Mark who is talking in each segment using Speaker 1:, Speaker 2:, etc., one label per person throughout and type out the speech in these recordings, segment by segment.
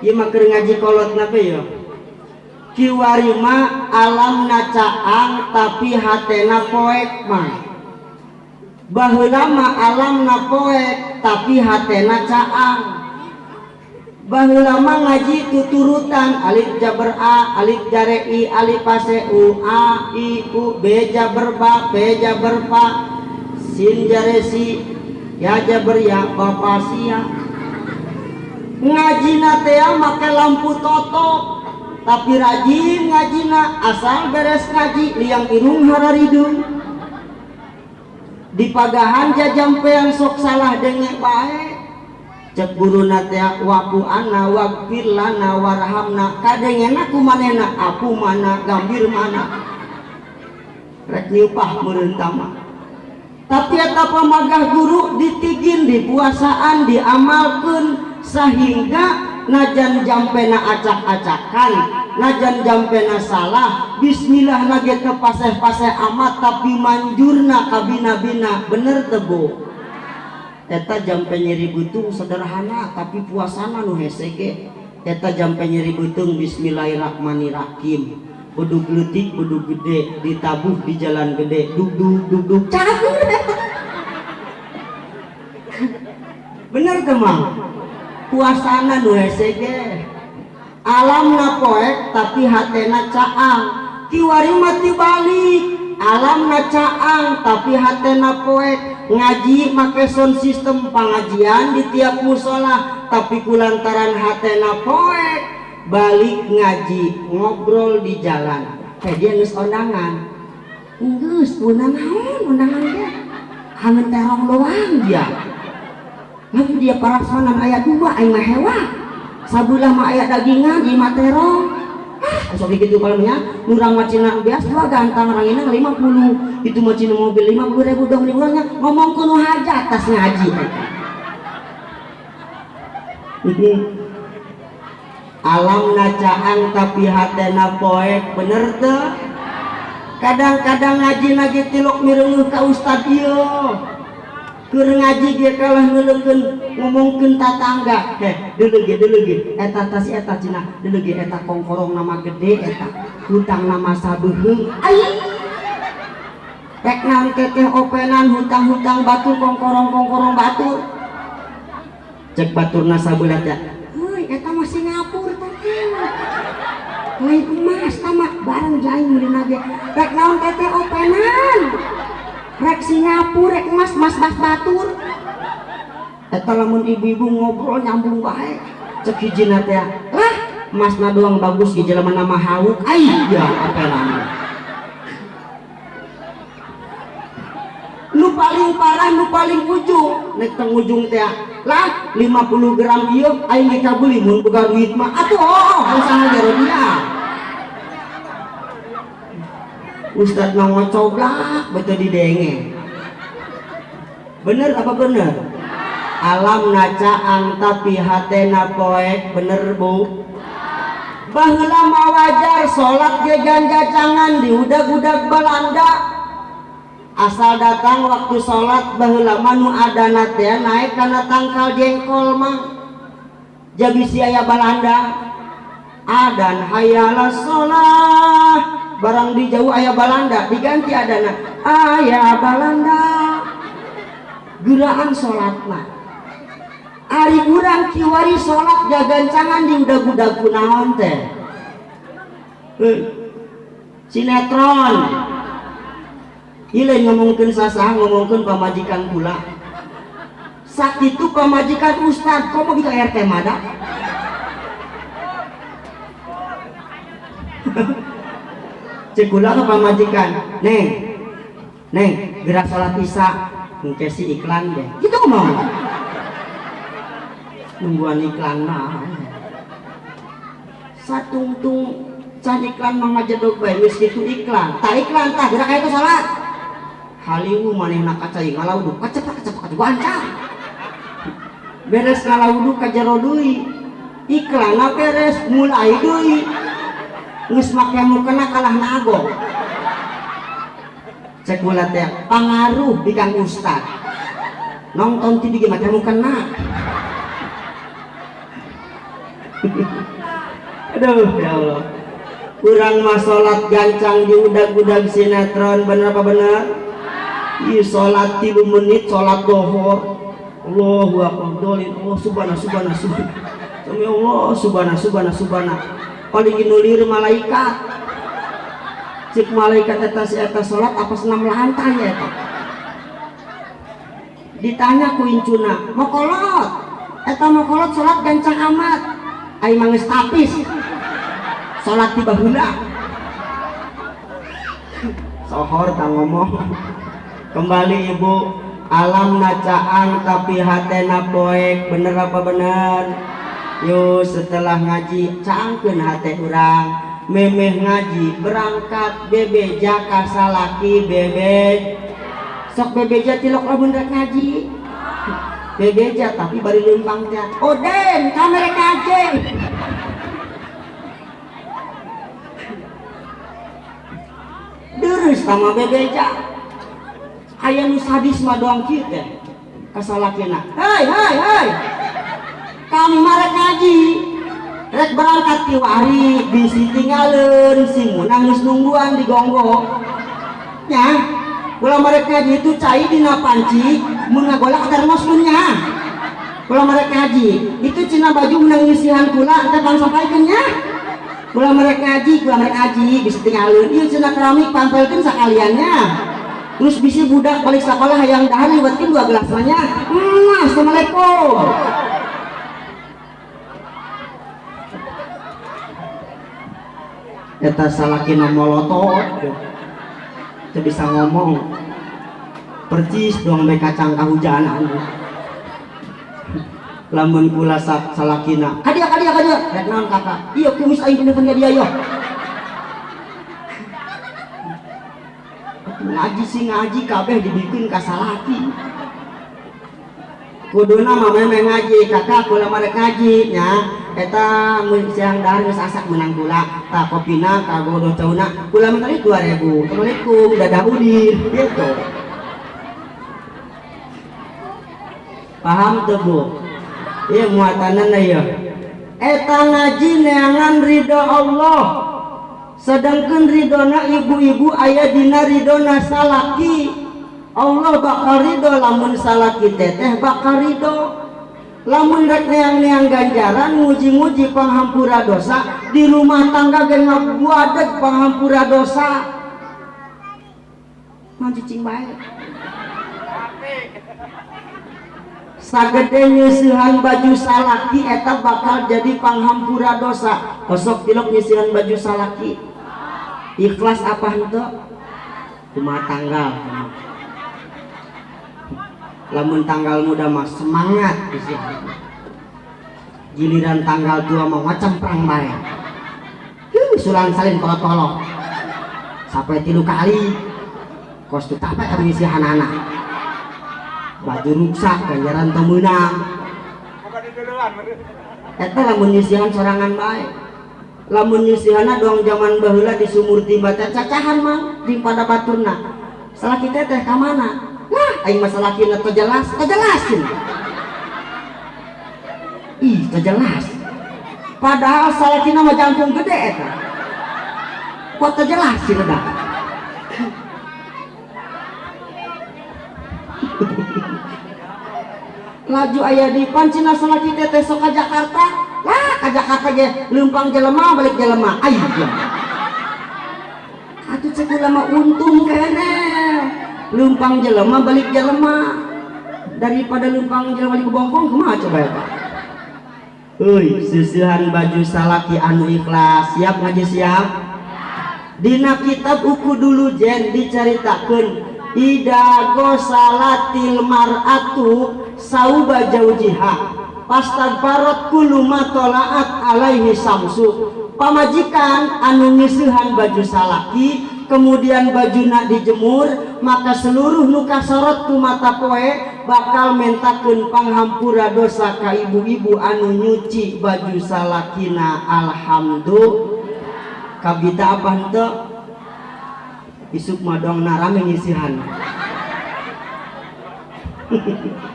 Speaker 1: ieu mah keur ngaji kolot na ya? Kiwari mah alam nacaang tapi hatena poek mah. Baheula mah alam na poek tapi hatena caang. Baheula mah ngaji tuturutan alif jaber a alif jare i alif pase u a i u b jaber ba b jaber pa sin jare si ya jaber ya ba sia ngaji teh make lampu totok. Tapi rajin ngajina asal beres ngaji liang irung hararidung di pagahan jajampean sok salah dengek baik cek guru natea waku ana wagfir lana warhamna kadengena kumanena aku mana gambir mana. Rek niupah merentama tapi eta pamagah guru ditigin di puasaan diamalkan sehingga najan jampena acak-acakan najan jampena salah bismillah nage ke paseh-paseh amat tapi manjurna kabina-bina bener tebo eta jampe nyeri butung sederhana tapi puasana nu hesege. Eta jampe nyeri butung bismillahirrahmanirrahim. Buduk letik buduk gede ditabuh di jalan gede. Duk duk duk duk. Bener kemang puasana nu hesege alam na poek tapi hatena caang. Kiwari mati balik. Alam na caang tapi hatena poek. Ngaji make sound sistem pengajian di tiap musola tapi kulantaran hatena poek. Balik ngaji ngobrol di jalan. Kayak dia nges undangan nges undangan undangan dia. Kangen terong doang dia nanti dia parasmanan ayat dua aing mah hewa sabulah mah ayat dagingan di matero ah sok gitu kalanya nurang macina biasa dua gantang lima puluh. Itu macina mobil lima puluh ribu dong liburannya ngomong kuno hajat tas ngaji alam nacaan tapi hatena poek bener tuh kadang-kadang ngaji lagi tilok mireng ke ustad iyo Keur ngaji dia kalah ngelengkeun ngomongkeun tatangga. Heh, deuleu ge deuleu ge eta tas eta cenah, deuleu ge eta kongkorong nama gede eta, hutang nama sabeuheung. Aya. Rek naon openan hutang-hutang batu kongkorong-kongkorong batu. Cek baturna sabelat ya. Heuy, eta mah Singapura teh. Lain emas tamak barang jaing meulina ge. Rek openan rek Singapura rek emas mas mas batur. Eta lamun ibu-ibu ngobrol nyambung baik cek hijina teh lah emasna doang bagus di jalan nama hauk. Aya apa namanya nu paling parah nu paling ujung. Nek teng ujung teh lah 50 gram ieu aing dikabuli mun boga duit mah. Atuh oh usaha jero dia Ustadz mau ngocoblak betul didenge bener apa bener? Alam nacaang tapi hatena poek bener bu? Bahula wajar sholat gegan gacangan di udag-udag Belanda. Asal datang waktu sholat bahula manu ada naik karena tangkal jengkol mah. Jadi siaya Belanda adan hayalah sholat barang di jauh ayah Balanda. Diganti adana ayah Balanda. Gerakan sholat mah Ari kurang kiwari sholat gagancangan di udah budak kunaon eh, sinetron. Ile ngomongkan sasa ngomongkan pamajikan pula. Saat itu pamajikan ustad. Kok mau kita RT mada cekula ke pamajikan neng. Neng gerak sholat isya. Mungkin si iklan deh. Gitu mau? Nungguan iklan mah. Satu tung can iklan mah jedog bae geus kitu iklan. Tak iklan tak gerak itu salat haliwu manehna kaca ngalauduk kacepak kacepak kacepak wancang beres ngalauduk ka jero iklan beres? Mulai deui geus make mukena kalah nago. Cek teh pangaruh di kang ustad. Nonton TV ge make mukena aduh ya Allah. Kurang mah sholat gancang di udag-udag sinetron bener apa bener? Iya sholat tiga menit sholat dohor. Allahu akbar dolin. Allah subhana subhana subhana Demi Allah subhana subhana subhana paling nulir malaikat. Cik malaikat eta si eta sholat apa senam lantai ya eta. Ditanya ku incuna mau kolot? Eta mau kolot sholat gancang amat. Mangis tapis. Sholat di bahula sohor tak ngomong. Kembali ibu. Alam nacaang tapi hatena poek bener apa bener yuk setelah ngaji cangkeun hati orang memeh ngaji berangkat bebe jaka salaki bebe. Sok bebe tilok lamun rek ngaji. Bebe tapi bari lempang teh oden kamera ngaji deres sama bebe ayah nu sadis doang kita kasalakina hei hei hei kami marek ngaji. Rek berangkat ki wari bisi tinggalin si nangis nungguan di gonggo. Nya kalau mereka ngaji itu cai di panci mengagolak termos punya. Kalau mereka ngaji itu cina baju menangisihan pula kita bang sampaikan ya. Kalau mereka ngaji kalau mereka ngaji bisa tinggalin iya cina keramik pampelkan sekaliannya. Terus bisa budak balik sekolah yang dahar liwatin dua gelas hmm, assalamualaikum eta salakina molotot itu bisa ngomong percis dong mereka kacang kahujanan lamun kula salakina kadia kadia kadia. Rek naon kakak? Iya kumis aing kumis dia yo ngaji sih ngaji kabeh dibikin kasalaki kuduna mama ngaji kakak kula mereka ngaji nya eta siang dahar geus asak menang gula. Tak kopina kago do cauna. Gula mentari 2000 assalamualaikum dadah udin gitu. Paham tuh bu iya muatanan ya eta ngaji neangan ridho Allah. Sedangkan ridona ibu-ibu ayah dina ridona salaki. Allah bakal ridho lamun salaki teteh bakal ridho lamun rek neang-neang ganjaran muji-muji panghampura dosa. Di rumah tangga gen ngabuadeg panghampura dosa. Cicing baik sagede nyisihan baju salaki eta bakal jadi panghampura dosa. Kosok tilok nyisihan baju salaki. Ikhlas apa itu rumah tangga lamun tanggal muda mah semangat giliran tanggal tua mau macam perang baik sulan salin kolot kolot sampai tilu kali kos tuh apa kami isi anak-anak. Baju rusak ganjaran temenang itu lamun nyisihan sorangan baik lamun nyisihan doang zaman bahula di sumur timba cacahan mah di pada baturna salah kita teh kamana Nah, aing masalah kina terjelas, terjelasin. Ih, terjelas. Padahal salah kina mah jantung gede eta. Kok terjelasin dah? laju ayah di pancina salah kita tesok ke Jakarta lah ke Jakarta ge lempang jelema balik jelema ayo atuh cek lama untung kene lumpang jelema balik jelema. Daripada lumpang jelema di bongkong kumaha coba ya Pak? Uy, susuhan baju salaki anu ikhlas. Siap ngaji siap? Dina kitab uku dulu jen diceritakan Ida salatil mar'atu sauba jaujiha. Pastagfarat kulu matolaat alaihi samsu. Pamajikan anu ngisuhan baju salaki kemudian baju nak dijemur maka seluruh nuka sorot tu mata poe bakal mentaken panghampura dosa ka ibu-ibu anu nyuci baju salakina. Alhamdulillah. Kabita apa ente isuk madong narame ngisihan.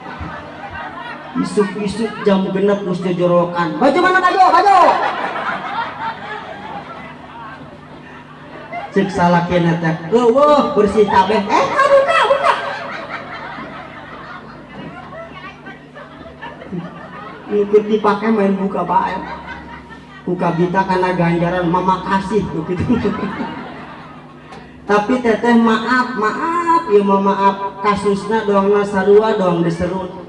Speaker 1: Isuk-isuk jam genep mesti jorokan. Baju mana baju baju cek salah kena teh. Wah bersih kabeh eh buka buka. Ikut dipakai main buka bae buka bita karena ganjaran. Mama kasih begitu. Tapi teteh maaf maaf. Ya maaf. Kasusnya doang nasarua doang diserut.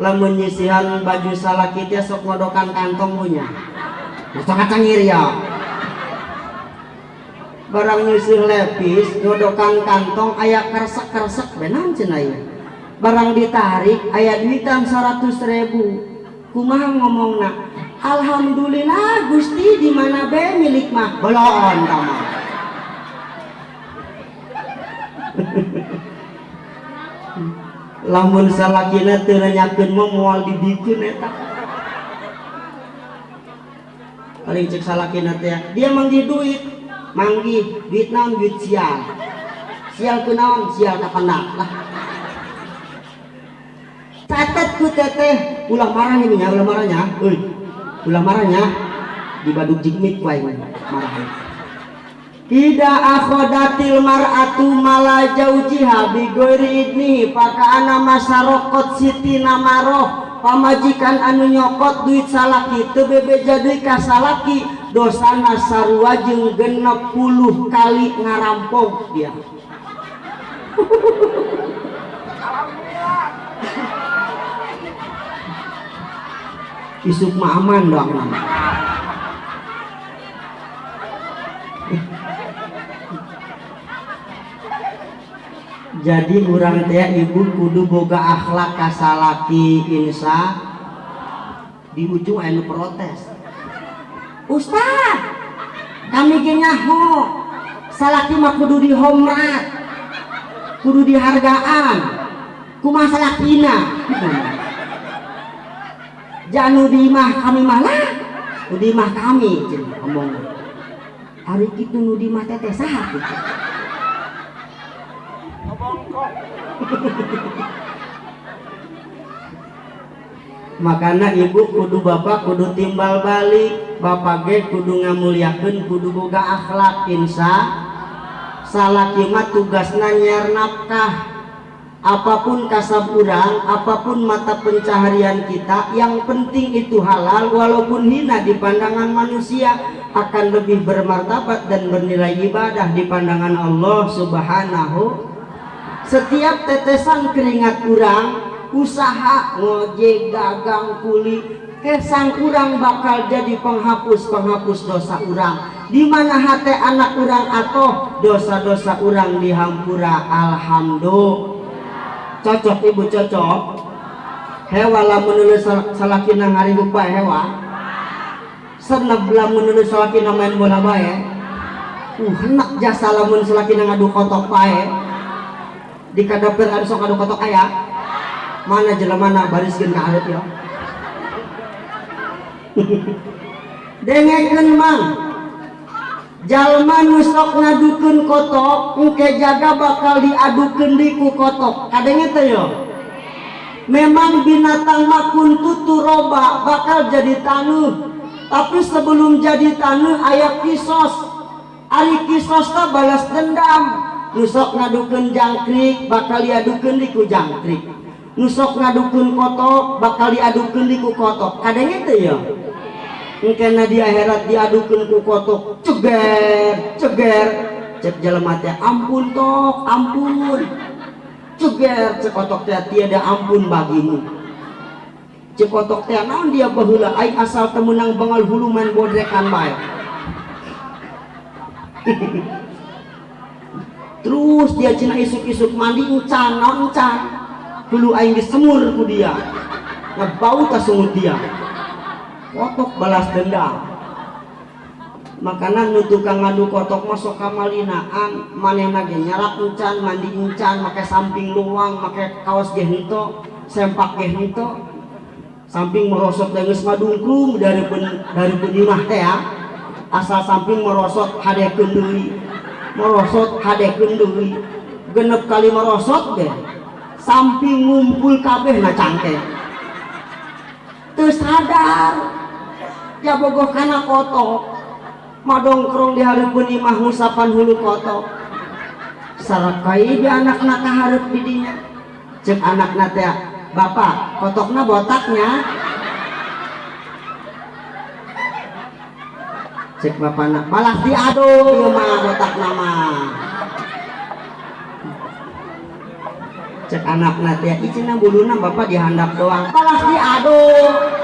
Speaker 1: Lamun nyisihan baju salah kita sok ngodokan kantong punya. Sok kacangir ya barang nyisih lepis ngodokan kantong ayat kersek-kersek benan cenaya barang ditarik ayat duitan 100 ribu. Kumaha ngomong nak Alhamdulillah Gusti di mana be milik mah? Belon kamu lamun salakina teu nanyakeun mah moal dibikeun eta. Paling cek salakina teh dia manggi duit manggi duit naon duit sial sial kunaon sial kapendak lah catat ku teteh. Ulah marah ini ya ulah marahnya. Euy ulah marahnya. Di baduk jikmik wae marah tidak akhodatil mar'atu mala jaujiha bigoiri paka ana masarokot siti namaroh pamajikan anu nyokot duit salaki. Tebebe jadi kasalaki dosana sarua jeung genep puluh kali ngarampok dia. Isuk mah aman nama jadi kurang teh ibu kudu boga akhlak kasalaki insya di ujung anu protes Ustaz kami genyaho salaki mah kudu dihormat kudu dihargaan kumah salakina janu di mah kami malah di mah kami ngomong. Hari itu nu di mah teteh saha makana ibu kudu bapak kudu timbal balik bapak ge kudu ngamuliakeun kudu boga akhlak insya salah kimat tugasna nyiar nafkah. Apa pun kasab urang apa pun mata pencaharian kita yang penting itu halal walaupun hina di pandangan manusia akan lebih bermartabat dan bernilai ibadah di pandangan Allah subhanahu. Setiap tetesan keringat kurang usaha ngojek dagang kuli kesang kurang bakal jadi penghapus-penghapus dosa urang. Di mana hati anak kurang atau dosa-dosa urang dihampura alhamdulillah. Cocok ibu cocok. Hewa lamun nulis salakina ngari lupa hewa. Senep lamun nulis salakina main bola bae uh hendak jasa lamun salakina ngadu kotok bae di kadapir ada sok ngadu kotok ayah. Mana jelemana bariskan ke ya dengekeun mang jalma nusok ngadukeun kotok engke jaga bakal diadukeun di ku kotok. Teh yo? Memang binatang makun tutu roba bakal jadi tanuh. Tapi sebelum jadi tanuh ayat kisos. Ari kisos ta balas dendam. Nusok ngadukeun jangkrik bakal diadukeun di ku jangkrik. Nusok ngadukun kotok bakal diadukan di ku kotok. Kadang itu mungkin di akhirat diadukan ku kotok ceger ceger. Cek jalan mati ampun tok ampun. Ceger. Cek kotok teh tiada ampun bagimu. Cek kotok teh naon dia bahula ai asal temenang bangal hulu main bodrekan baik terus dia cina isuk-isuk mandi encan encan? Dulu aing disemur ku dia. Ngebau tas sungut dia kotok balas dendam. Makanan nutukang ngadu kotok masuk kamalinaan. Manena ge nyarak encan mandi encan make samping luang make kaos ge hento sempak ge hento samping merosot geus ngadungkung dari pun dari pun imah teh ya asal samping merosot hadekeun deui. Merosot hadekeun deui. Genep kali merosot deh samping ngumpul kabeh na cangke tuh sadar ya bogoh karena kotok madongkrong di hari imah musapan hulu kotok sarakai di anak naka harap didinya. Cek anak nate bapak kotoknya botaknya. Cek bapak nak malah diadu mah botak nama cek anak nanti ya izin buluna bapak dihandap doang. Balas diaduk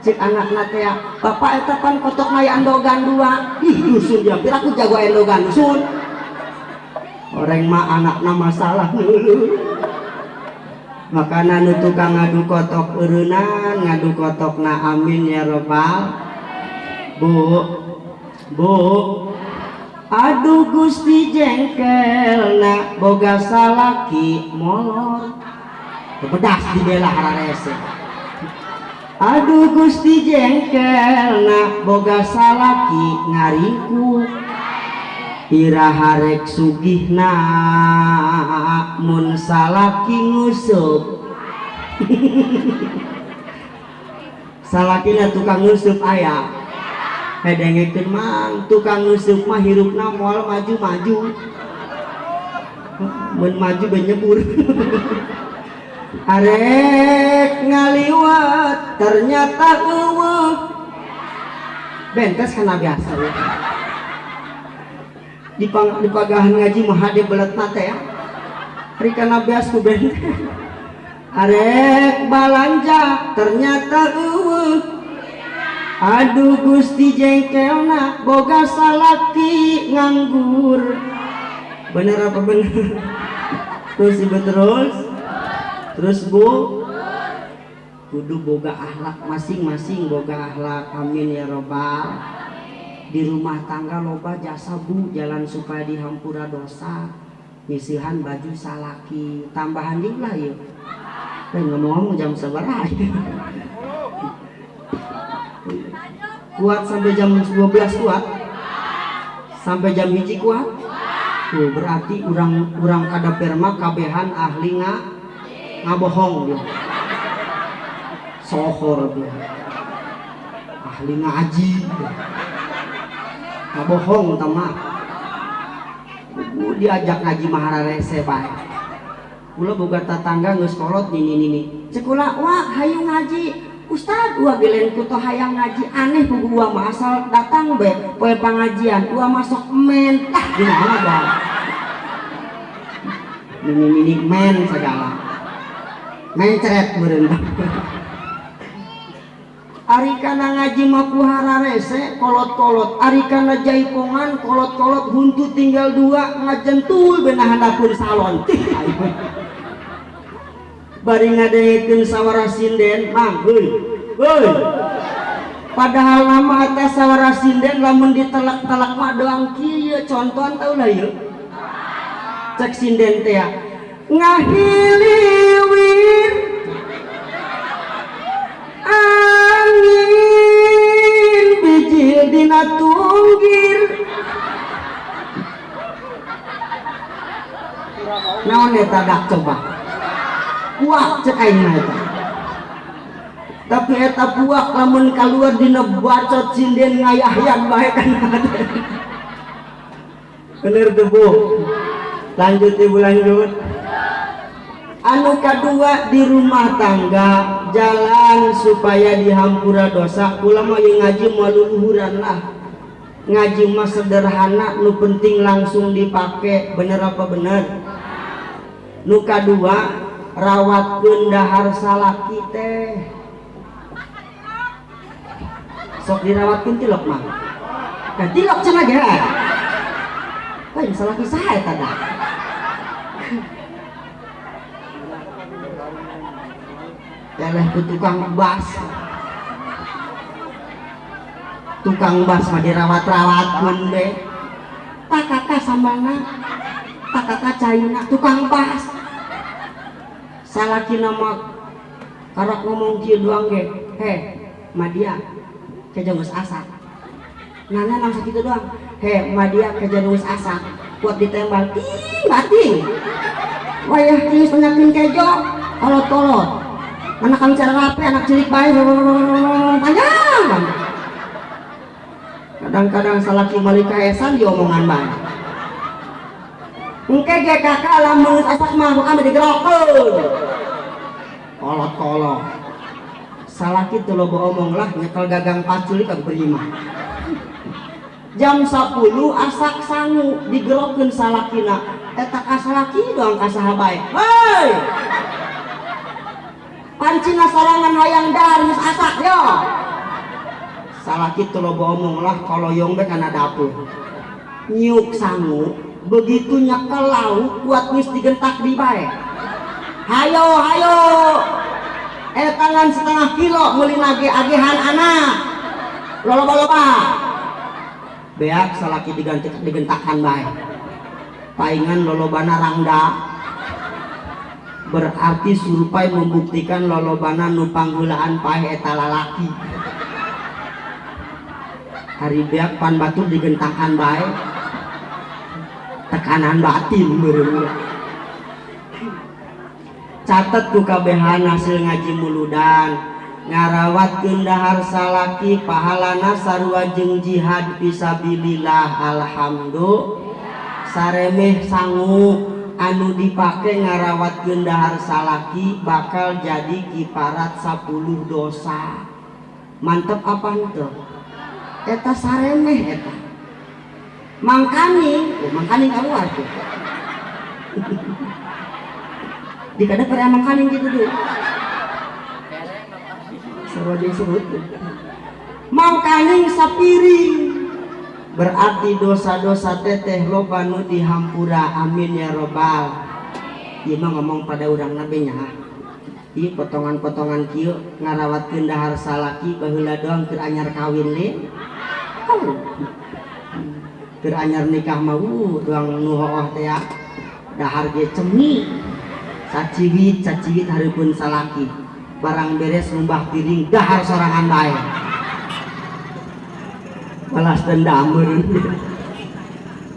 Speaker 1: cek anak nanti ya bapak itu kan kotok naya endogan dua. Ih dusun ya kira aku jago endogan dusun. Orang mah anak nama salah makanan nu tukang ngadu kotok urunan ngadu kotok na amin ya robbal bu bu. Aduh Gusti jengkel nak boga salaki molor. Pedas dibela hararese Aduh Gusti jengkel nak boga salaki ngariku. Ira harek sugih na mun salaki ngusup salakina tukang ngusup ayah. Hedengekeun mang tukang ngeusup mah hirupna maju-maju. Mun maju benyebur arek ngaliwat ternyata eueuh bentes kana biasa ya. Di pagahan ngaji mah hade belet mata ya. Hari kana biasa ku bentes. Arek balanja ternyata eueuh Aduh Gusti jengkelna boga salaki nganggur. Bener apa bener? Terus ibu terus terus bu kudu boga akhlak masing-masing boga akhlak. Amin ya robbal. Di rumah tangga loba jasa bu jalan supaya dihampura dosa. Misihan baju salaki. Tambahan lah yuk. Ngomong-ngomong jam seberapa kuat sampai jam 12 kuat? Sampai jam hiji kuat? Tuh berarti urang kada perma kabehan ahli nga ngabohong dia sohor dia. Ahli ngaji ngabohong tama diajak ngaji mahararese baik. Kula boga tetangga geus kolot nini nini. Cekula wah hayu ngaji. Ustad gua gelen kuto hayang ngaji. Aneh ku gua masal datang be poe pengajian. Gua masuk men. Tah gimana bang ini ini men segala. Mencret meureun Ari kana ngaji mah hararese kolot-kolot. Ari kana jaipongan kolot-kolot huntu tinggal dua ngajentul benahan dapur salon. Bari ngadengkeun sawara sinden mang heuy heuy. Padahal nama atas sawara sinden lamun ditelak-telak mah doang kieu contohan tau lah yeuh cek sinden teh ya. Bijil dina tunggir naon eta dak coba. Puak cek aing eta. Tapi eta puak lamun keluar dina bacot sinden ngayahyan bae kan. Bener tuh bu lanjut ibu lanjut. Anu kedua di rumah tangga jalan supaya dihampura dosa. Ulama yang ngaji maluluhuran lah. Ngaji mah sederhana nu penting langsung dipakai bener apa bener? Nu kedua rawat dahar salah kita sok dirawatkan tilok mah? Kan tilok cina gak kan salah kisah ya tada Yalah ku tukang bas. Tukang bas mah dirawat-rawat pun be. Tak kakak samana tak kakak caina tukang bas. Salaki nama karak ngomong kieu doang ge he madia kerja geus asak nana nang sakitu doang he madia kerja geus asak kuat ditembak ting bating wayah geus penyakin kejo kolot-kolot anak kami cara rapi anak cilik baik panjang kadang-kadang salah kimali kaesan diomongan baik Engke kakak lamun asak mah bukan digerokeun. Kolot-kolot. Salah kitu lo omong lah nyekel gagang paculi ka berima. Jam 10 asak sangu digerokeun salakina. Eta ka salaki doang ka saha bae. Hei! Pancina sarangan hayang dar geus asak yo. Salah kitu lo omong lah koloyong be kana dapur. Nyuk sangu begitu nyekel lauk kuat wis digentak di bae. Hayo hayo. Eh tangan setengah kilo muli lagi agihan anak. Loba loba beak salaki diganti digentakan bae. Paingan lolobana rangda berarti surupai membuktikan lolobana nupang gulaan pae eta lalaki. Hari beak pan batu digentakan bae. Tekanan batin mereng catat ku kabehan hasil ngaji muludan. Ngarawat kendahar salaki pahalana sarua jeung jihad fisabilillah. Alhamdulillah. Saremeh sangu anu dipake ngarawat kendahar salaki bakal jadi kiparat 10 dosa. Mantep apa itu eta saremeh eta. Mangkani oh, mangkani keluar tuh di kada pernah mangkani gitu tuh. Seru aja sebut mangkani sapiring berarti dosa-dosa teteh loba nu dihampura. Amin ya robbal. Ieu mah ngomong pada urang nabi nya ieu potongan-potongan kieu ngarawatkeun dahar salaki baheula doang keur anyar kawin le oh anyar nikah mau doang nuhoh teh ya. Dahar ge cemi. Saciwit saciwit haripun salaki. Barang beres numbah piring dahar sorangan bae balas dendam.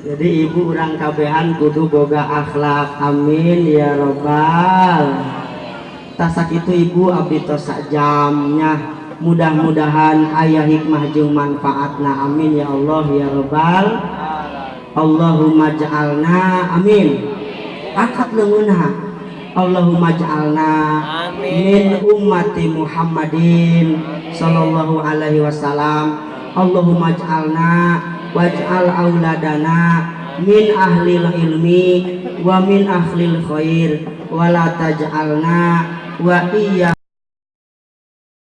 Speaker 1: Jadi ibu orang kabehan kudu boga akhlak. Amin ya robbal. Tasak itu ibu abdi sak jamnya. Mudah-mudahan ayah hikmah jeung manfaatna. Amin ya Allah ya robbal. Allahumma ja'alna. Amin. Akad leungeunha Allahumma ja'alna min ummati Muhammadin sallallahu alaihi wasallam Allahumma ja'alna waj'al auladana min ahlil ilmi wa min ahlil khair wa la taj'alna wa iya